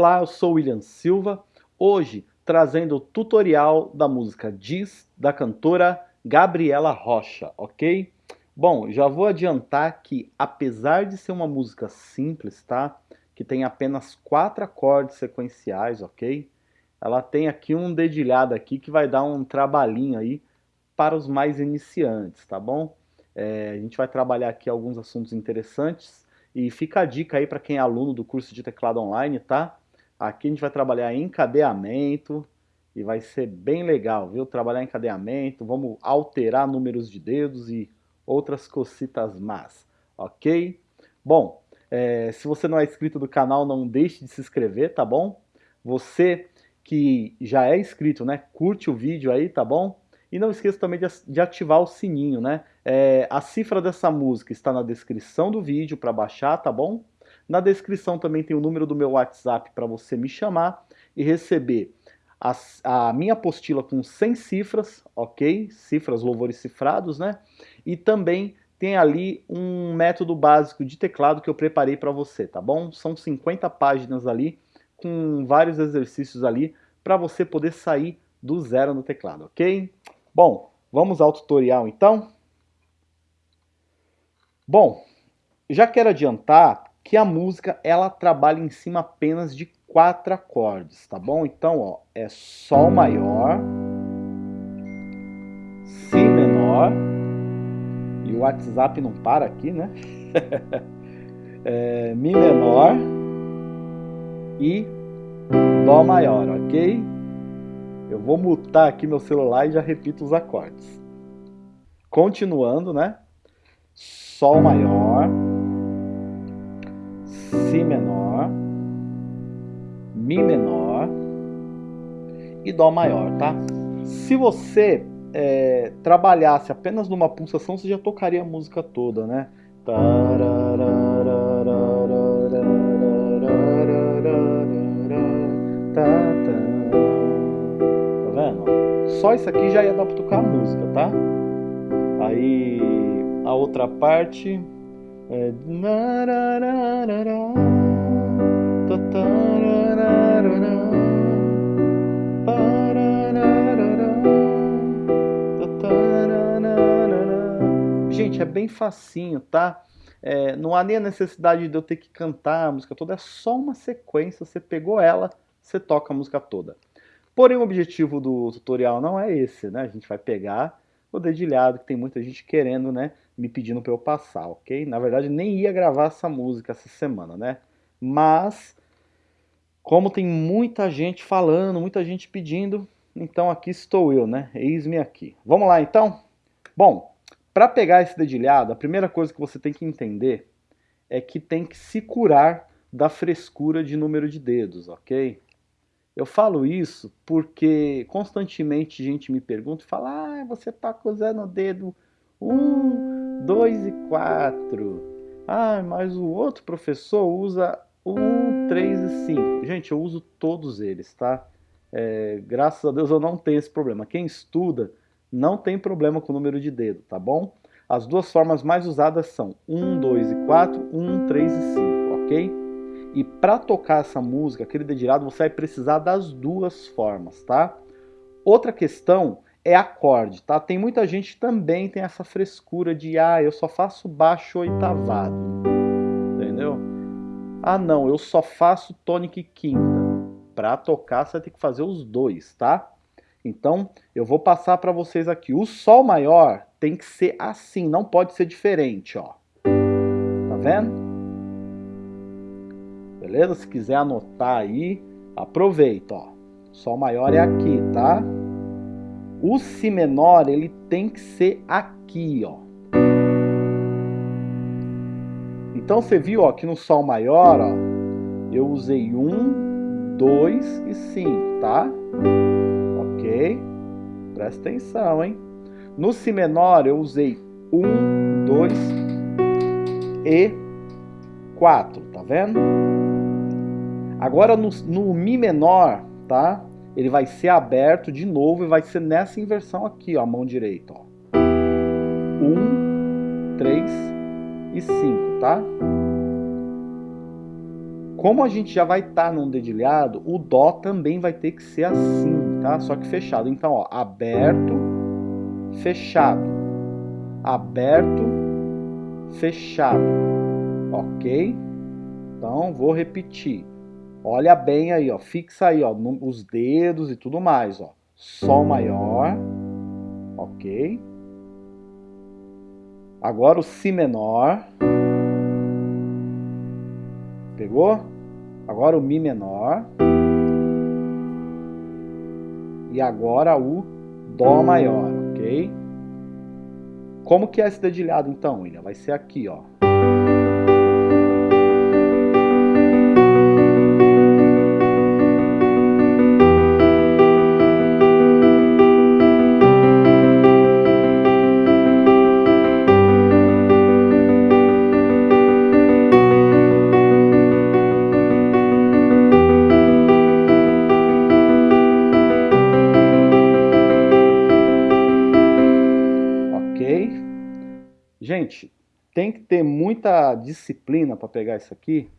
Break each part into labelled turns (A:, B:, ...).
A: Olá, eu sou William Silva, hoje trazendo o tutorial da música Diz, da cantora Gabriela Rocha, ok? Bom, já vou adiantar que apesar de ser uma música simples, tá? Que tem apenas quatro acordes sequenciais, ok? Ela tem aqui um dedilhado aqui que vai dar um trabalhinho aí para os mais iniciantes, tá bom? É, a gente vai trabalhar aqui alguns assuntos interessantes e fica a dica aí para quem é aluno do curso de teclado online, tá? Aqui a gente vai trabalhar encadeamento e vai ser bem legal, viu? Trabalhar encadeamento, vamos alterar números de dedos e outras cocitas más, ok? Bom, é, se você não é inscrito do canal, não deixe de se inscrever, tá bom? Você que já é inscrito, né? Curte o vídeo aí, tá bom? E não esqueça também de, de ativar o sininho, né? É, a cifra dessa música está na descrição do vídeo para baixar, tá bom? Na descrição também tem o número do meu WhatsApp para você me chamar e receber a, a, minha apostila com 100 cifras, ok? Cifras, louvores cifrados, né? E também tem ali um método básico de teclado que eu preparei para você, tá bom? São 50 páginas ali, com vários exercícios ali, para você poder sair do zero no teclado, ok? Bom, vamos ao tutorial então? Bom, já quero adiantar que a música ela trabalha em cima apenas de quatro acordes, tá bom? Então, ó, é Sol maior, Si menor, e o WhatsApp não para aqui, né? é, Mi menor e Dó maior, ok? Eu vou mutar aqui meu celular e já repito os acordes. Continuando, né? Sol maior, Mi menor e Dó maior, tá? Se você é, trabalhasse apenas numa pulsação, você já tocaria a música toda, né? Só isso aqui já ia dar para tocar a música, tá? Aí a outra parte é... Gente, é bem facinho, tá? É, não há nem a necessidade de eu ter que cantar a música toda, é só uma sequência, você pegou ela, você toca a música toda. Porém, o objetivo do tutorial não é esse, né? A gente vai pegar o dedilhado, que tem muita gente querendo, né? Me pedindo para eu passar, ok? Na verdade, nem ia gravar essa música essa semana, né? Mas, como tem muita gente falando, muita gente pedindo, então aqui estou eu, né? Eis-me aqui. Vamos lá, então? Bom, para pegar esse dedilhado, a primeira coisa que você tem que entender é que tem que se curar da frescura de número de dedos, ok? Eu falo isso porque constantemente gente me pergunta e fala ah, você está usando o dedo 1, 2 e 4. Ah, mas o outro professor usa 1, 3 e 5. Gente, eu uso todos eles, tá? É, graças a Deus eu não tenho esse problema. Quem estuda não tem problema com o número de dedo, tá bom? As duas formas mais usadas são 1, 2 e 4, 1, 3 e 5, ok? E para tocar essa música, aquele dedilhado, você vai precisar das duas formas, tá? Outra questão é acorde, tá? Tem muita gente que também tem essa frescura de, ah, eu só faço baixo oitavado? Ah, não, eu só faço tônica e quinta. Para tocar, você ter que fazer os dois, tá? Então, eu vou passar para vocês aqui. O Sol maior tem que ser assim, não pode ser diferente, ó. Tá vendo? beleza? Se quiser anotar aí, aproveita, ó. Sol maior é aqui, tá? O Si menor, ele tem que ser aqui, ó. Então você viu, ó, que no Sol maior, ó, eu usei um, dois e cinco, tá? Ok? Presta atenção, hein? No Si menor, eu usei um, dois e quatro, tá vendo? Agora no, no Mi menor, tá? Ele vai ser aberto de novo e vai ser nessa inversão aqui, ó, a mão direita, ó. Um, três e cinco, tá? Como a gente já vai estar tá num dedilhado, o Dó também vai ter que ser assim, tá? Só que fechado. Então, ó, aberto, fechado. Aberto, fechado. Ok? Então, vou repetir. Olha bem aí, ó. Fixa aí, ó, os dedos e tudo mais, ó. Sol maior. Ok. Agora o Si menor. Pegou? Agora o Mi menor. E agora o Dó maior, ok? Como que é esse dedilhado então, William? Vai ser aqui, ó. Disciplina para pegar isso aqui,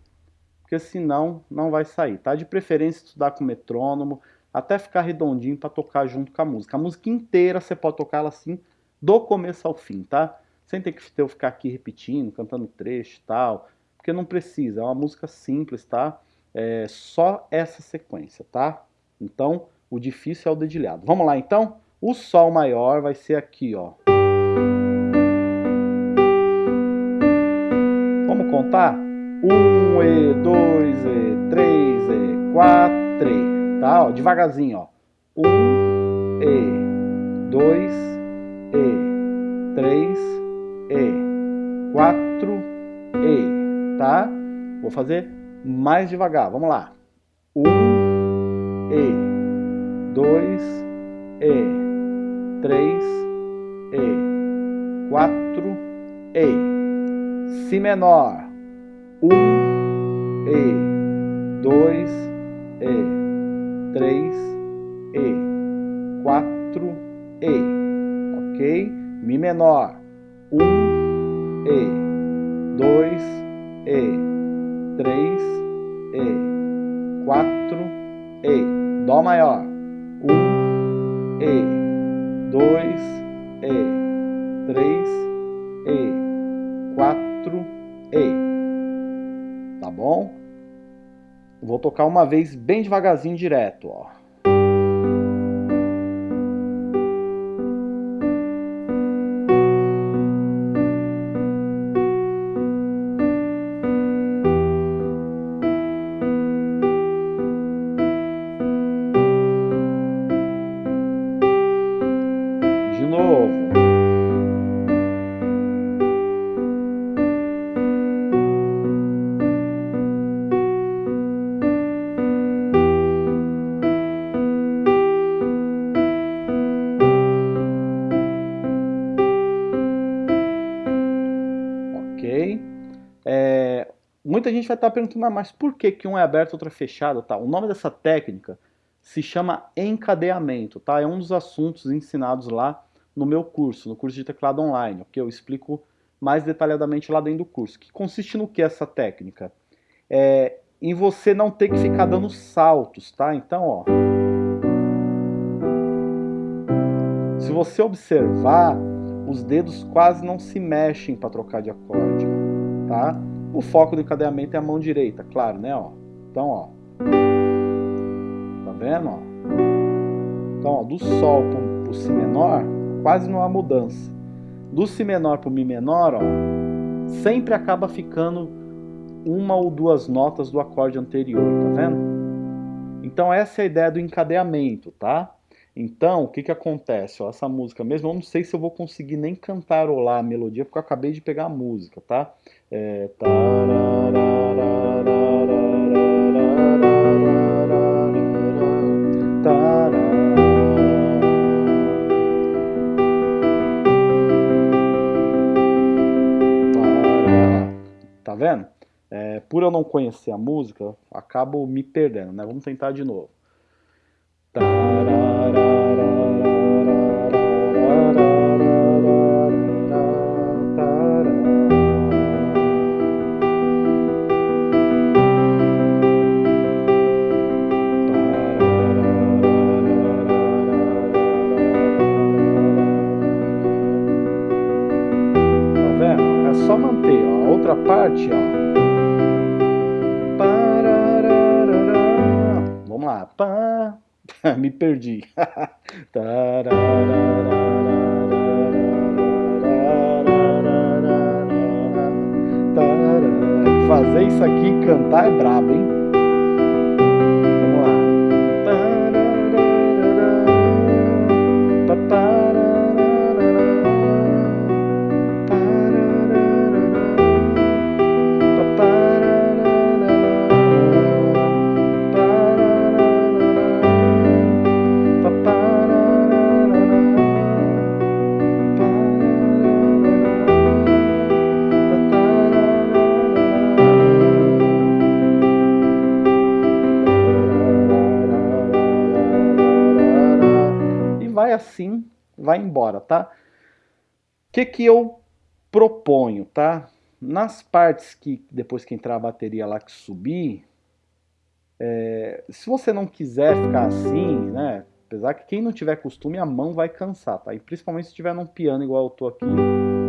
A: porque senão não vai sair, tá? De preferência estudar com metrônomo, até ficar redondinho para tocar junto com a música. A música inteira você pode tocar ela assim, do começo ao fim, tá? Sem ter que eu ficar aqui repetindo, cantando trecho e tal, porque não precisa, é uma música simples, tá? É só essa sequência, tá? Então, o difícil é o dedilhado. Vamos lá então? O Sol maior vai ser aqui, ó. Contar? Um, E, dois, E, três, E, quatro, E. Tá? Ó, devagarzinho, ó. Um, E, dois, E, três, E, quatro, E. Tá? Vou fazer mais devagar. Vamos lá. Um, E, dois, E, três, E, quatro, E. Si menor um E, dois E, três E, quatro E, ok? Mi menor, um E, dois E, três E, quatro E, Dó maior, um E, dois E, três bom? Vou tocar uma vez bem devagarzinho direto, ó. Muita gente vai estar perguntando, ah, mas por que, que um é aberto e outro é fechado? Tá? O nome dessa técnica se chama encadeamento, tá? É um dos assuntos ensinados lá no meu curso, no curso de teclado online, que eu explico mais detalhadamente lá dentro do curso. Que consiste no que essa técnica? É em você não ter que ficar dando saltos, tá? Então, ó. Se você observar, os dedos quase não se mexem para trocar de acorde, tá? O foco do encadeamento é a mão direita, claro, né? Ó. Então, ó. Tá vendo? Ó? Então, ó, do Sol pro, pro Si menor, quase não há mudança. Do Si menor pro Mi menor, ó, sempre acaba ficando uma ou duas notas do acorde anterior, tá vendo? Então essa é a ideia do encadeamento, tá? Então, o que que acontece? Ó, essa música mesmo, eu não sei se eu vou conseguir nem cantarolar a melodia, porque eu acabei de pegar a música, tá? É... Tá vendo? É, por eu não conhecer a música, acabo me perdendo, né? Vamos tentar de novo. Outra parte, ó. Vamos lá. Pá. Me perdi. Fazer isso aqui cantar é brabo, hein? Embora, tá? O que que eu proponho, tá? Nas partes que, depois que entrar a bateria lá que subir, é, se você não quiser ficar assim, né? Apesar que quem não tiver costume, a mão vai cansar, tá? E principalmente se estiver num piano igual eu tô aqui,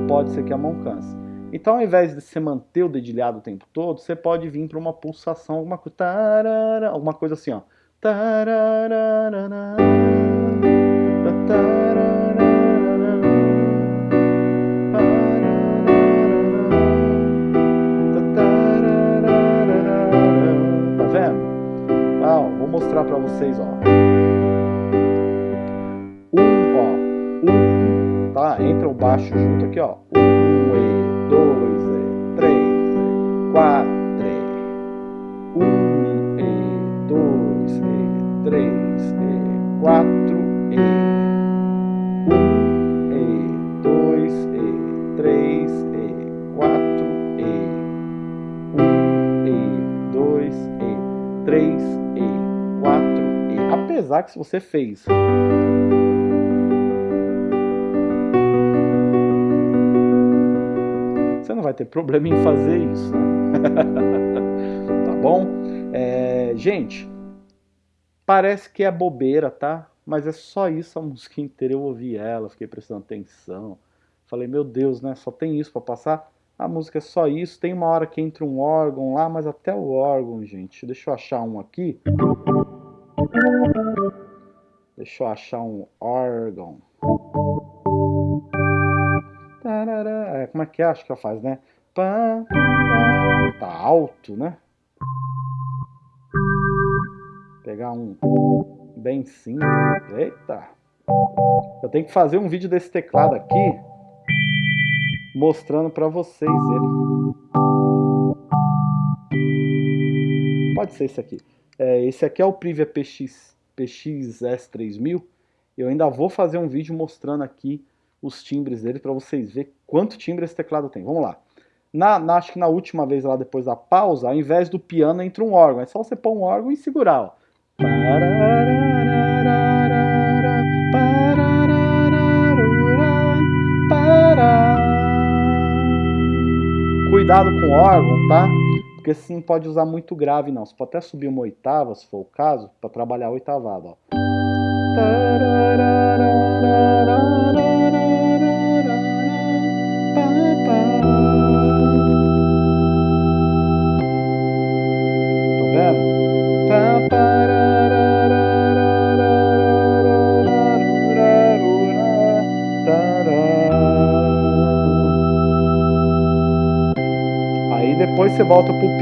A: pode ser que a mão canse. Então, ao invés de você manter o dedilhado o tempo todo, você pode vir para uma pulsação, alguma coisa, tarara, alguma coisa assim, ó. Mostrar para vocês, ó. Um, ó, um, tá? Entra o baixo junto aqui, ó. Um, e, dois, e, três, e, quatro, e. Um, e, dois, e, três, e, quatro, e. apesar que se você fez você não vai ter problema em fazer isso né? tá bom? É, gente parece que é bobeira tá? Mas é só isso a música inteira. Eu ouvi ela fiquei prestando atenção. Falei meu Deus né? Só tem isso para passar? A música é só isso, tem uma hora que entra um órgão lá, mas até o órgão, gente, deixa eu achar um aqui. Deixa eu achar um órgão. É, como é que é? Acho que ela faz, né? Tá alto, né? Pegar um bem simples. Eita! Eu tenho que fazer um vídeo desse teclado aqui mostrando para vocês ele. Pode ser esse aqui. É, esse aqui é o Privia PX, PXS3000. Eu ainda vou fazer um vídeo mostrando aqui os timbres dele para vocês verem quanto timbre esse teclado tem. Vamos lá. Na, na, acho que na última vez lá depois da pausa, ao invés do piano entra um órgão. É só você pôr um órgão e segurar. Ó. Cuidado com o órgão, tá? Porque sim pode usar muito grave não. Você pode até subir uma oitava, se for o caso, para trabalhar a oitavada. Ó.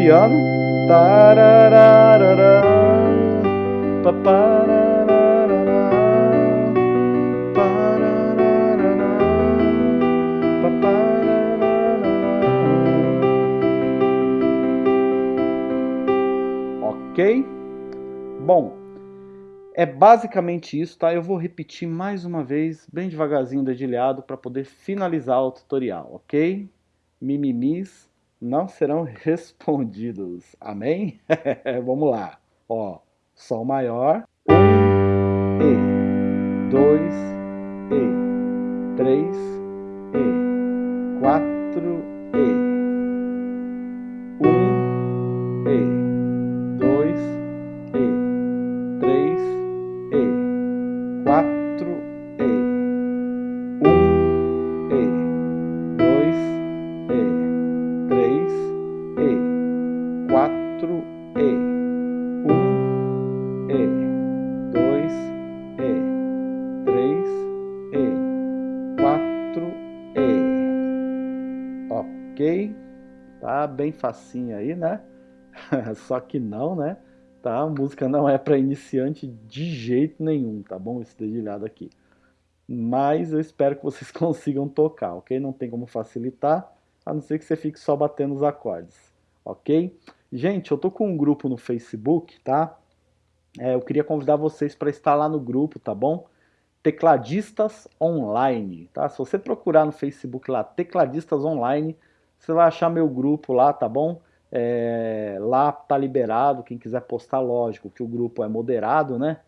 A: piano. Ok? Bom, é basicamente isso, tá? Eu vou repetir mais uma vez, bem devagarzinho, dedilhado, para poder finalizar o tutorial, ok? Mimimis não serão respondidos. Amém? Vamos lá. Ó, Sol maior, um, E, dois, E, três, E, quatro, facinho aí, né? Só que não, né? Tá? A música não é para iniciante de jeito nenhum, tá bom? Esse dedilhado aqui. Mas eu espero que vocês consigam tocar, ok? Não tem como facilitar, a não ser que você fique só batendo os acordes, ok? Gente, eu tô com um grupo no Facebook, tá? É, eu queria convidar vocês para estar lá no grupo, tá bom? Tecladistas Online, tá? Se você procurar no Facebook lá, Tecladistas Online, você vai achar meu grupo lá, tá bom? É, lá tá liberado, quem quiser postar, lógico, que o grupo é moderado, né?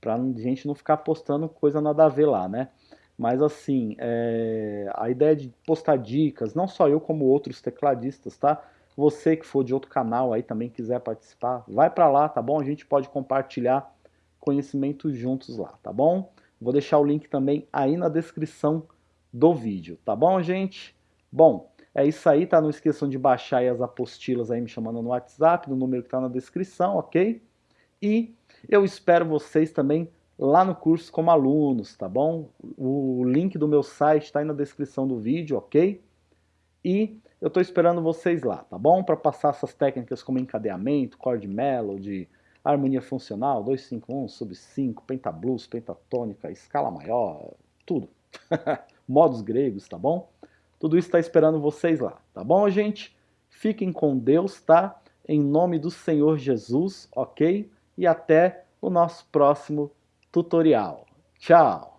A: Pra gente não ficar postando coisa nada a ver lá, né? Mas assim, é, a ideia de postar dicas, não só eu como outros tecladistas, tá? Você que for de outro canal aí também quiser participar, vai para lá, tá bom? A gente pode compartilhar conhecimentos juntos lá, tá bom? Vou deixar o link também aí na descrição do vídeo, tá bom, gente? Bom, é isso aí, tá? Não esqueçam de baixar aí as apostilas aí me chamando no WhatsApp, no número que tá na descrição, ok? E eu espero vocês também lá no curso como alunos, tá bom? O link do meu site está aí na descrição do vídeo, ok? E eu estou esperando vocês lá, tá bom? Para passar essas técnicas como encadeamento, chord melody, harmonia funcional, 251, sub 5, pentablues, pentatônica, escala maior, tudo. Modos gregos, tá bom? Tudo isso está esperando vocês lá, tá bom, gente? Fiquem com Deus, tá? Em nome do Senhor Jesus, ok? E até o nosso próximo tutorial. Tchau!